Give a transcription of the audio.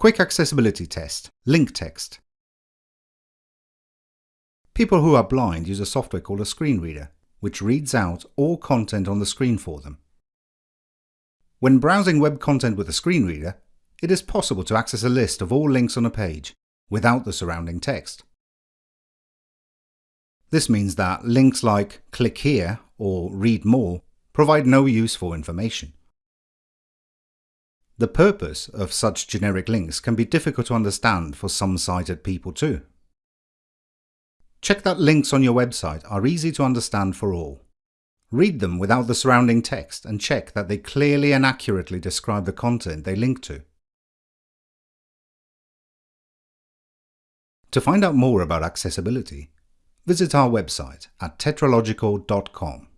Quick Accessibility Test Link Text People who are blind use a software called a screen reader, which reads out all content on the screen for them. When browsing web content with a screen reader, it is possible to access a list of all links on a page without the surrounding text. This means that links like click here or read more provide no useful information. The purpose of such generic links can be difficult to understand for some sighted people too. Check that links on your website are easy to understand for all. Read them without the surrounding text and check that they clearly and accurately describe the content they link to. To find out more about accessibility, visit our website at tetralogical.com.